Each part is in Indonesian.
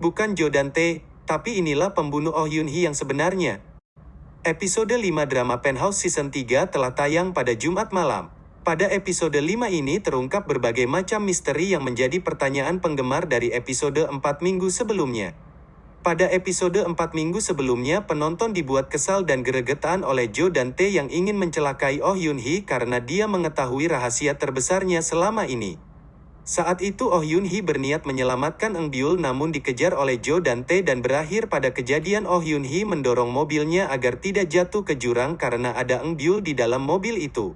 Bukan Jo dan Tae, tapi inilah pembunuh Oh Yun Hee yang sebenarnya. Episode 5 drama Penthouse Season 3 telah tayang pada Jumat malam. Pada episode 5 ini terungkap berbagai macam misteri yang menjadi pertanyaan penggemar dari episode 4 minggu sebelumnya. Pada episode 4 minggu sebelumnya penonton dibuat kesal dan geregetan oleh Jo dan Tae yang ingin mencelakai Oh Yun Hee karena dia mengetahui rahasia terbesarnya selama ini. Saat itu Oh Yun Hee berniat menyelamatkan Eng Byul namun dikejar oleh Jo dan Tae dan berakhir pada kejadian Oh Yun Hee mendorong mobilnya agar tidak jatuh ke jurang karena ada Eng Byul di dalam mobil itu.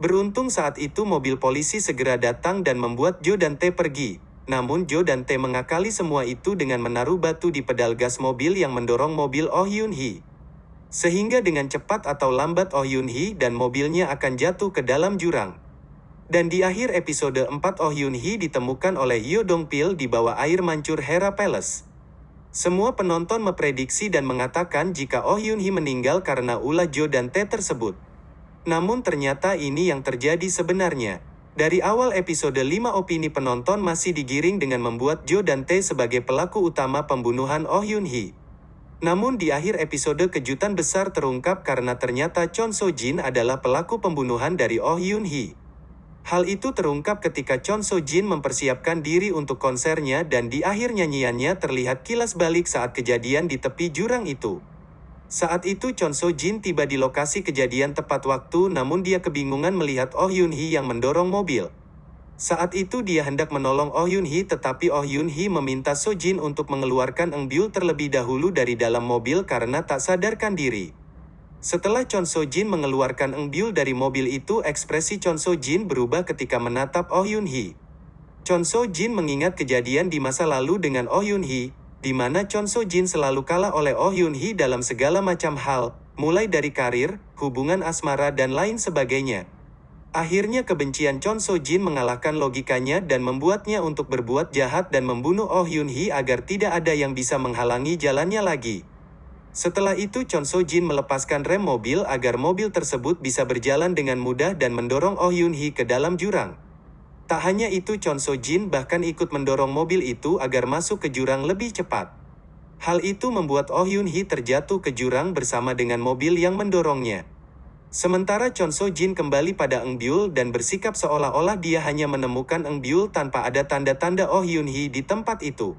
Beruntung saat itu mobil polisi segera datang dan membuat Jo dan Tae pergi. Namun Jo dan Tae mengakali semua itu dengan menaruh batu di pedal gas mobil yang mendorong mobil Oh Yun Hee. Sehingga dengan cepat atau lambat Oh Yun Hee dan mobilnya akan jatuh ke dalam jurang. Dan di akhir episode 4 Oh Yun Hee ditemukan oleh Yo Dong Pil di bawah air mancur Hera Palace. Semua penonton memprediksi dan mengatakan jika Oh Yun Hee meninggal karena ulah Jo dan Tae tersebut. Namun ternyata ini yang terjadi sebenarnya. Dari awal episode 5 opini penonton masih digiring dengan membuat Jo dan Tae sebagai pelaku utama pembunuhan Oh Yun Hee. Namun di akhir episode kejutan besar terungkap karena ternyata Chon So Jin adalah pelaku pembunuhan dari Oh Yun Hee. Hal itu terungkap ketika Chon So Jin mempersiapkan diri untuk konsernya dan di akhir nyanyiannya terlihat kilas balik saat kejadian di tepi jurang itu. Saat itu Chon So Jin tiba di lokasi kejadian tepat waktu namun dia kebingungan melihat Oh Yun Hee yang mendorong mobil. Saat itu dia hendak menolong Oh Yun Hee tetapi Oh Yun Hee meminta So Jin untuk mengeluarkan Eng Byul terlebih dahulu dari dalam mobil karena tak sadarkan diri. Setelah Chon So Jin mengeluarkan Eng Byul dari mobil itu ekspresi Chon So Jin berubah ketika menatap Oh Yun Hee. Chon So Jin mengingat kejadian di masa lalu dengan Oh Yun Hee, di mana Chon So Jin selalu kalah oleh Oh Yun Hee dalam segala macam hal, mulai dari karir, hubungan asmara dan lain sebagainya. Akhirnya kebencian Chon So Jin mengalahkan logikanya dan membuatnya untuk berbuat jahat dan membunuh Oh Yun Hee agar tidak ada yang bisa menghalangi jalannya lagi. Setelah itu Chon So Jin melepaskan rem mobil agar mobil tersebut bisa berjalan dengan mudah dan mendorong Oh Yun Hee ke dalam jurang. Tak hanya itu Chon So Jin bahkan ikut mendorong mobil itu agar masuk ke jurang lebih cepat. Hal itu membuat Oh Yun Hee terjatuh ke jurang bersama dengan mobil yang mendorongnya. Sementara Chon So Jin kembali pada Eng Byul dan bersikap seolah-olah dia hanya menemukan Eng Byul tanpa ada tanda-tanda Oh Yun Hee di tempat itu.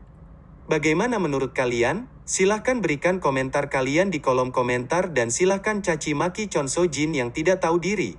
Bagaimana menurut kalian? Silahkan berikan komentar kalian di kolom komentar dan silahkan caci maki Chon So Jin yang tidak tahu diri.